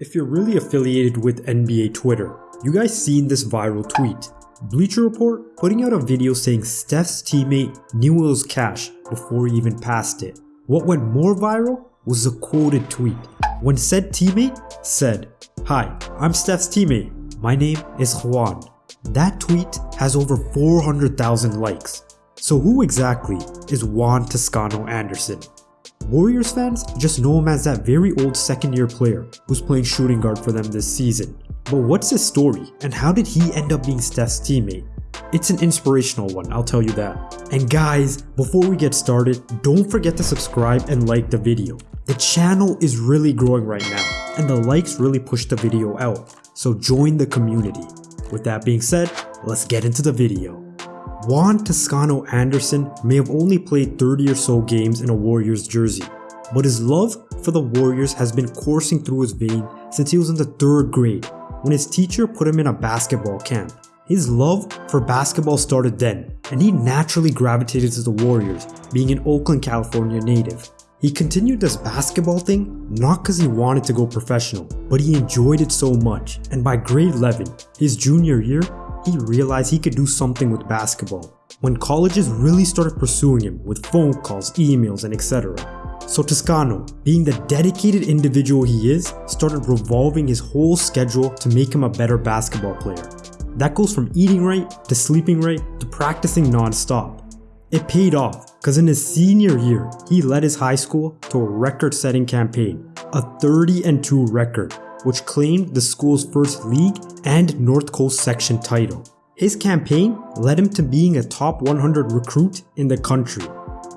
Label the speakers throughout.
Speaker 1: If you're really affiliated with NBA Twitter, you guys seen this viral tweet. Bleacher Report putting out a video saying Steph's teammate was cash before he even passed it. What went more viral was a quoted tweet when said teammate said, Hi, I'm Steph's teammate. My name is Juan. That tweet has over 400,000 likes. So who exactly is Juan Toscano Anderson? Warriors fans just know him as that very old second year player who's playing shooting guard for them this season. But what's his story and how did he end up being Steph's teammate? It's an inspirational one, I'll tell you that. And guys, before we get started, don't forget to subscribe and like the video. The channel is really growing right now, and the likes really push the video out, so join the community. With that being said, let's get into the video. Juan Toscano Anderson may have only played 30 or so games in a Warriors jersey, but his love for the Warriors has been coursing through his vein since he was in the 3rd grade when his teacher put him in a basketball camp. His love for basketball started then, and he naturally gravitated to the Warriors, being an Oakland, California native. He continued this basketball thing not because he wanted to go professional, but he enjoyed it so much, and by grade 11, his junior year, he realized he could do something with basketball. When colleges really started pursuing him with phone calls, emails, and etc. So Toscano, being the dedicated individual he is, started revolving his whole schedule to make him a better basketball player. That goes from eating right, to sleeping right, to practicing non-stop. It paid off because in his senior year, he led his high school to a record-setting campaign, a 30 and 2 record, which claimed the school's first league and North Coast section title. His campaign led him to being a top 100 recruit in the country,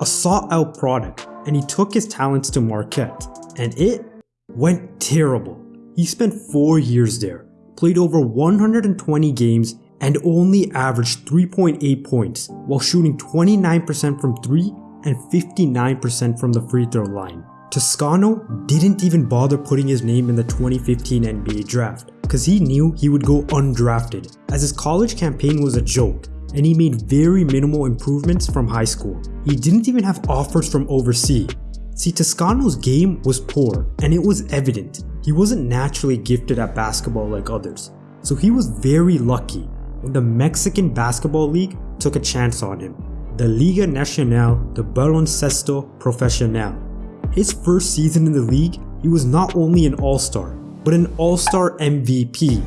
Speaker 1: a sought out product, and he took his talents to Marquette, and it went terrible. He spent 4 years there, played over 120 games and only averaged 3.8 points while shooting 29% from 3 and 59% from the free throw line. Toscano didn't even bother putting his name in the 2015 NBA draft because he knew he would go undrafted as his college campaign was a joke and he made very minimal improvements from high school. He didn't even have offers from overseas. See, Toscano's game was poor and it was evident he wasn't naturally gifted at basketball like others. So he was very lucky when the Mexican Basketball League took a chance on him, the Liga Nacional de Baloncesto Profesional. His first season in the league, he was not only an All-Star, but an All-Star MVP.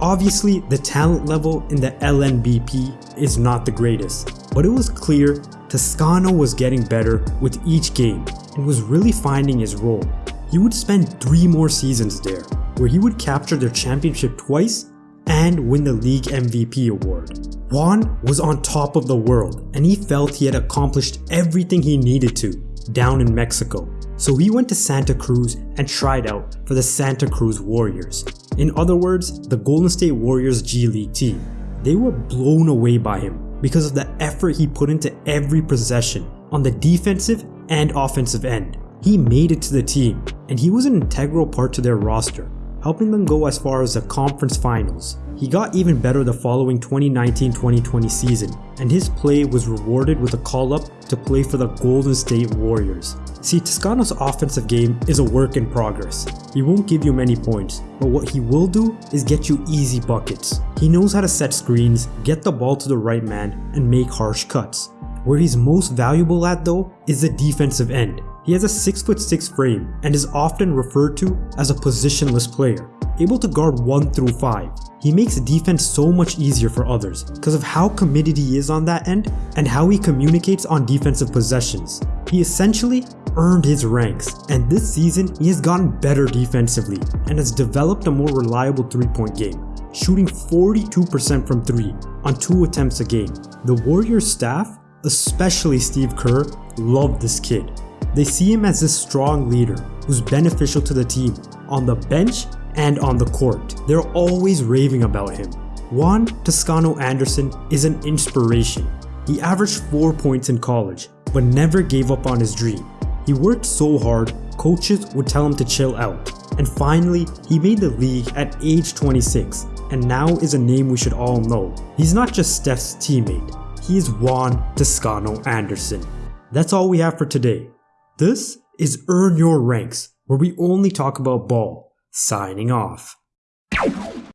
Speaker 1: Obviously, the talent level in the LNBP is not the greatest, but it was clear Toscano was getting better with each game and was really finding his role. He would spend three more seasons there, where he would capture their championship twice and win the league MVP award. Juan was on top of the world and he felt he had accomplished everything he needed to down in Mexico. So he went to Santa Cruz and tried out for the Santa Cruz Warriors. In other words, the Golden State Warriors G League team. They were blown away by him because of the effort he put into every possession on the defensive and offensive end. He made it to the team and he was an integral part to their roster helping them go as far as the conference finals. He got even better the following 2019-2020 season, and his play was rewarded with a call-up to play for the Golden State Warriors. See, Toscano's offensive game is a work in progress. He won't give you many points, but what he will do is get you easy buckets. He knows how to set screens, get the ball to the right man, and make harsh cuts. Where he's most valuable at though is the defensive end. He has a 6'6 frame and is often referred to as a positionless player, able to guard 1 through 5. He makes defense so much easier for others because of how committed he is on that end and how he communicates on defensive possessions. He essentially earned his ranks, and this season he has gotten better defensively and has developed a more reliable 3-point game, shooting 42% from 3 on 2 attempts a game. The Warriors staff, especially Steve Kerr, loved this kid they see him as a strong leader who's beneficial to the team on the bench and on the court. They're always raving about him. Juan Toscano Anderson is an inspiration. He averaged 4 points in college, but never gave up on his dream. He worked so hard, coaches would tell him to chill out. And finally, he made the league at age 26, and now is a name we should all know. He's not just Steph's teammate, he's Juan Toscano Anderson. That's all we have for today. This is Earn Your Ranks, where we only talk about ball. signing off.